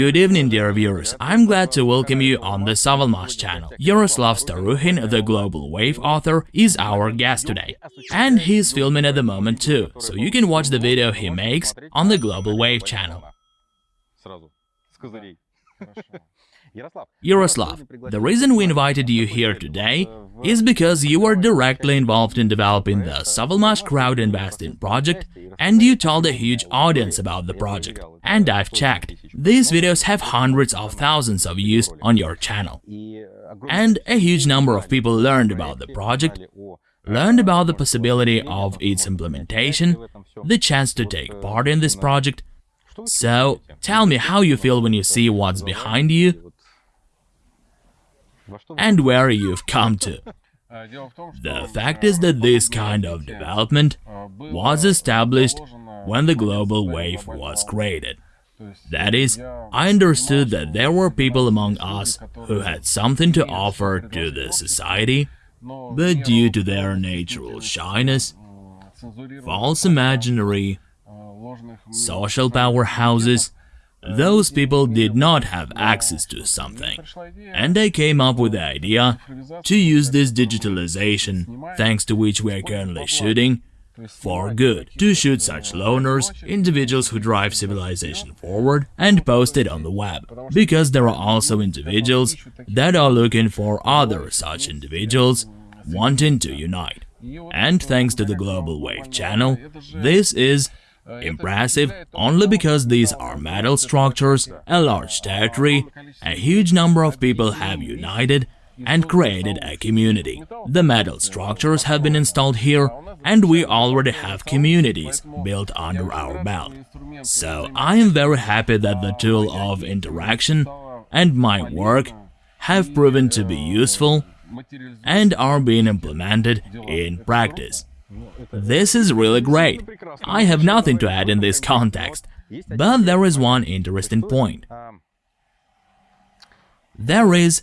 Good evening, dear viewers. I'm glad to welcome you on the Savalmash channel. Yaroslav Staruhin, the Global Wave author, is our guest today. And he's filming at the moment too, so you can watch the video he makes on the Global Wave channel. Yaroslav, the reason we invited you here today is because you were directly involved in developing the Savalmash crowd investing project and you told a huge audience about the project. And I've checked, these videos have hundreds of thousands of views on your channel. And a huge number of people learned about the project, learned about the possibility of its implementation, the chance to take part in this project. So, tell me how you feel when you see what's behind you and where you've come to. The fact is that this kind of development was established when the global wave was created. That is, I understood that there were people among us who had something to offer to the society, but due to their natural shyness, false imaginary, social powerhouses, those people did not have access to something, and they came up with the idea to use this digitalization, thanks to which we are currently shooting, for good, to shoot such loners, individuals who drive civilization forward, and post it on the web, because there are also individuals that are looking for other such individuals wanting to unite. And thanks to the Global Wave channel, this is Impressive only because these are metal structures, a large territory, a huge number of people have united and created a community. The metal structures have been installed here and we already have communities built under our belt. So I am very happy that the tool of interaction and my work have proven to be useful and are being implemented in practice. This is really great. I have nothing to add in this context, but there is one interesting point. There is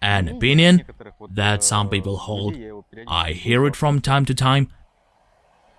an opinion that some people hold, I hear it from time to time,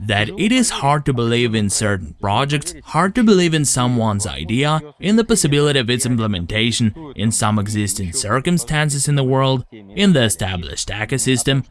that it is hard to believe in certain projects, hard to believe in someone's idea, in the possibility of its implementation in some existing circumstances in the world, in the established ecosystem,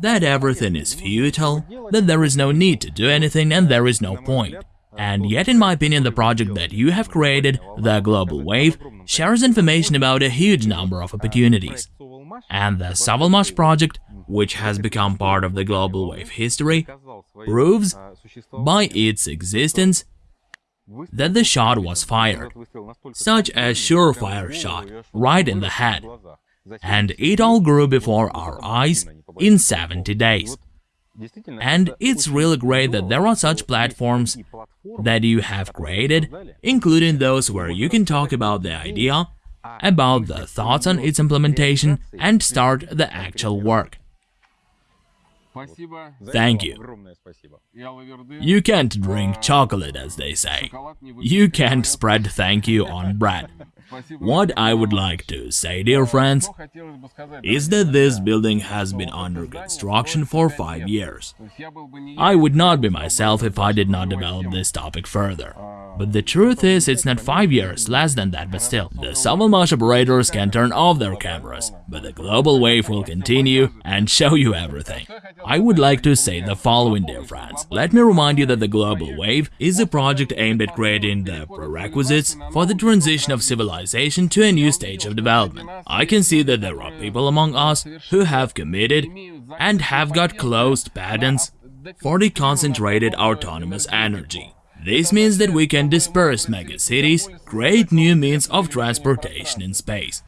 that everything is futile, that there is no need to do anything and there is no point. And yet, in my opinion, the project that you have created, the Global Wave, shares information about a huge number of opportunities. And the Savalmash project, which has become part of the Global Wave history, proves, by its existence, that the shot was fired. Such a surefire shot, right in the head. And it all grew before our eyes in 70 days. And it's really great that there are such platforms that you have created, including those where you can talk about the idea, about the thoughts on its implementation, and start the actual work. Thank you. You can't drink chocolate, as they say. You can't spread thank you on bread. What I would like to say, dear friends, is that this building has been under construction for five years. I would not be myself if I did not develop this topic further. But the truth is, it's not five years, less than that, but still. The Savalmash operators can turn off their cameras, but the global wave will continue and show you everything. I would like to say the following, dear friends. Let me remind you that the global wave is a project aimed at creating the prerequisites for the transition of civilization to a new stage of development. I can see that there are people among us who have committed and have got closed patents for the concentrated autonomous energy. This means that we can disperse megacities, create new means of transportation in space.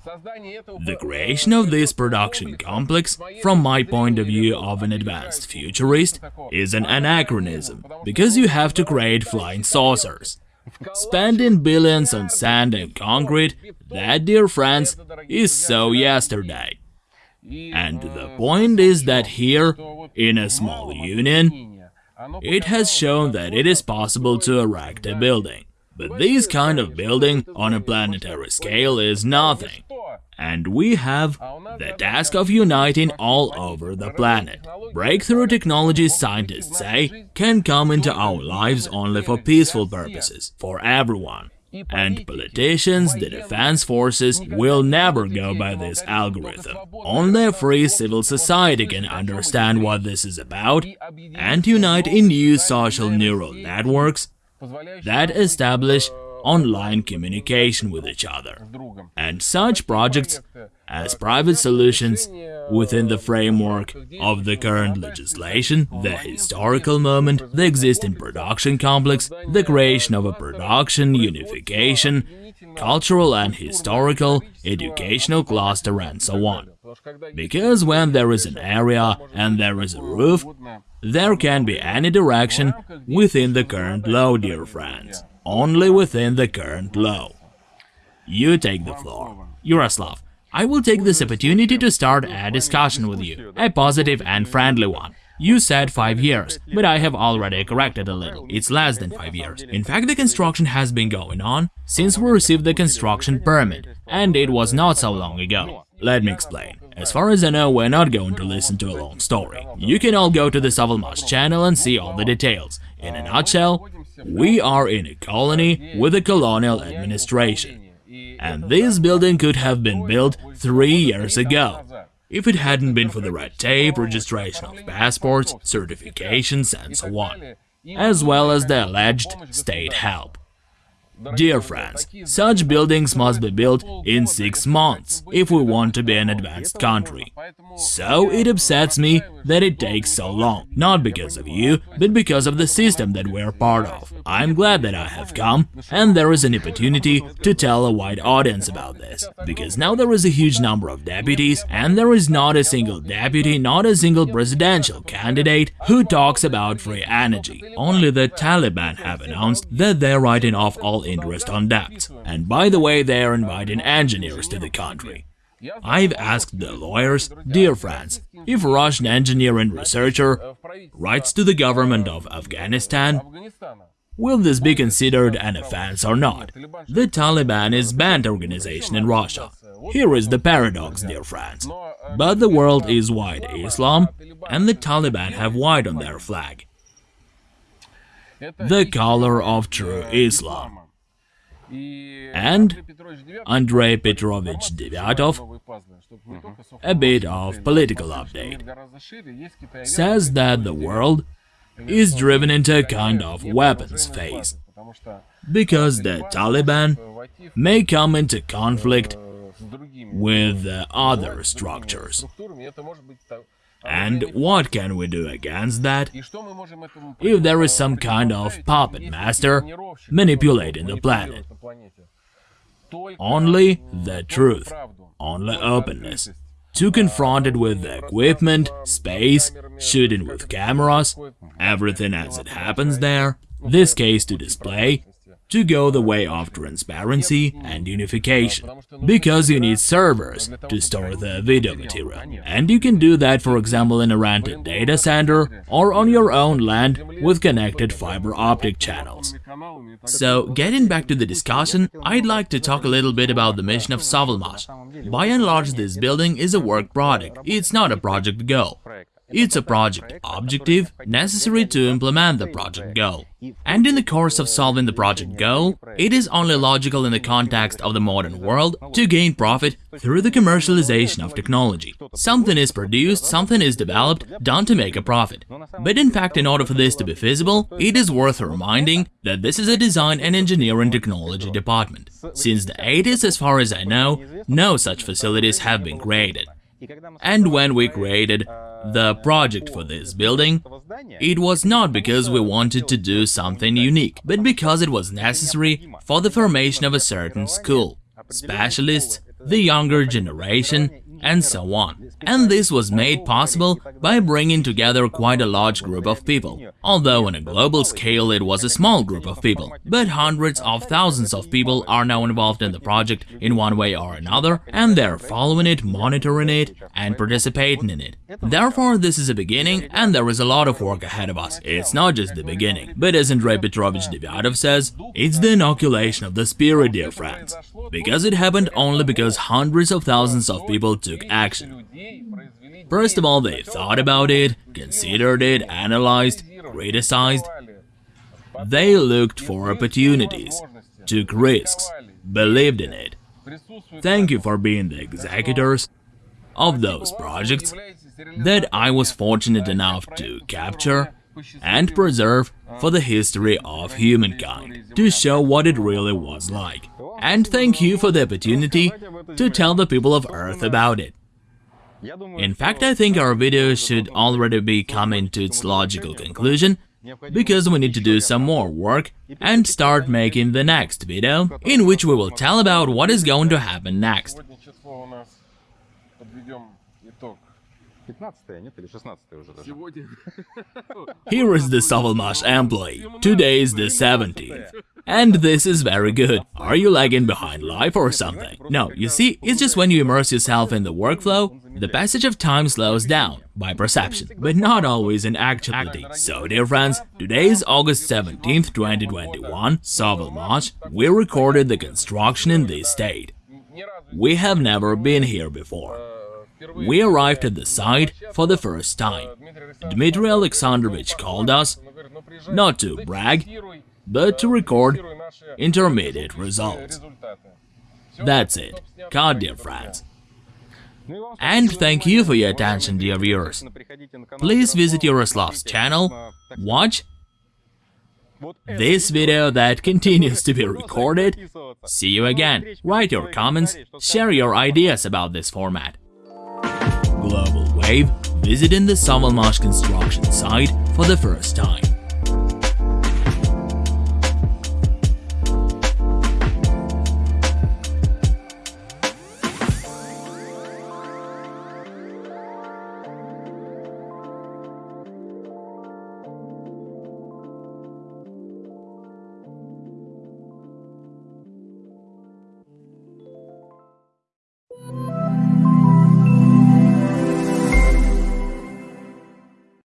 The creation of this production complex, from my point of view of an advanced futurist, is an anachronism, because you have to create flying saucers. Spending billions on sand and concrete, that, dear friends, is so yesterday. And the point is that here, in a small union, it has shown that it is possible to erect a building. But this kind of building on a planetary scale is nothing. And we have the task of uniting all over the planet. Breakthrough technologies, scientists say, can come into our lives only for peaceful purposes, for everyone. And politicians, the defense forces, will never go by this algorithm. Only a free civil society can understand what this is about and unite in new social neural networks that establish online communication with each other. And such projects as private solutions within the framework of the current legislation, the historical moment, the existing production complex, the creation of a production unification, cultural and historical, educational cluster and so on. Because when there is an area and there is a roof, there can be any direction within the current law, dear friends. Only within the current law. You take the floor. Yaroslav, I will take this opportunity to start a discussion with you, a positive and friendly one. You said 5 years, but I have already corrected a little. It's less than 5 years. In fact, the construction has been going on since we received the construction permit, and it was not so long ago. Let me explain. As far as I know, we're not going to listen to a long story. You can all go to the Savalmash channel and see all the details. In a nutshell, we are in a colony with a colonial administration and this building could have been built three years ago. If it hadn't been for the red tape, registration of passports, certifications and so on, as well as the alleged state help. Dear friends, such buildings must be built in six months if we want to be an advanced country. So it upsets me that it takes so long, not because of you, but because of the system that we're part of. I'm glad that I have come, and there is an opportunity to tell a wide audience about this, because now there is a huge number of deputies, and there is not a single deputy, not a single presidential candidate who talks about free energy. Only the Taliban have announced that they're writing off all interest on debts. And by the way, they are inviting engineers to the country. I've asked the lawyers, dear friends, if Russian engineer and researcher writes to the government of Afghanistan, will this be considered an offense or not? The Taliban is banned organization in Russia. Here is the paradox, dear friends. But the world is white Islam, and the Taliban have white on their flag. The color of true Islam. And Andrei Petrovich Devyatov, a bit of political update, says that the world is driven into a kind of weapons phase, because the Taliban may come into conflict with other structures. And what can we do against that? If there is some kind of puppet master manipulating the planet. Only the truth, only openness. To confront it with the equipment, space, shooting with cameras, everything as it happens there, this case to display, to go the way of transparency and unification, because you need servers to store the video material. And you can do that, for example, in a rented data center or on your own land with connected fiber optic channels. So, getting back to the discussion, I'd like to talk a little bit about the mission of Savalmash. By and large, this building is a work product, it's not a project goal. It's a project objective necessary to implement the project goal. And in the course of solving the project goal, it is only logical in the context of the modern world to gain profit through the commercialization of technology. Something is produced, something is developed, done to make a profit. But in fact, in order for this to be feasible, it is worth reminding that this is a design and engineering technology department. Since the 80s, as far as I know, no such facilities have been created. And when we created the project for this building, it was not because we wanted to do something unique, but because it was necessary for the formation of a certain school, specialists, the younger generation, and so on. And this was made possible by bringing together quite a large group of people. Although on a global scale it was a small group of people, but hundreds of thousands of people are now involved in the project in one way or another, and they're following it, monitoring it, and participating in it. Therefore, this is a beginning, and there is a lot of work ahead of us. It's not just the beginning, but as Andrei Petrovich Devyatov says, it's the inoculation of the spirit, dear friends. Because it happened only because hundreds of thousands of people took action. First of all, they thought about it, considered it, analyzed, criticized. They looked for opportunities took risks, believed in it. Thank you for being the executors of those projects that I was fortunate enough to capture and preserve for the history of humankind, to show what it really was like. And thank you for the opportunity to tell the people of Earth about it. In fact, I think our video should already be coming to its logical conclusion, because we need to do some more work and start making the next video, in which we will tell about what is going to happen next. Here is the Sovelmash employee. Today is the 17th. And this is very good. Are you lagging behind life or something? No, you see, it's just when you immerse yourself in the workflow, the passage of time slows down, by perception, but not always in actuality. So, dear friends, today is August 17th, 2021, Sovelmash, we recorded the construction in this state. We have never been here before. We arrived at the site for the first time. Dmitry Alexandrovich called us, not to brag, but to record intermediate results. That's it. Cut, dear friends. And thank you for your attention, dear viewers. Please visit Yaroslav's channel, watch this video that continues to be recorded. See you again. Write your comments, share your ideas about this format. Global Wave visiting the Sovelmash construction site for the first time.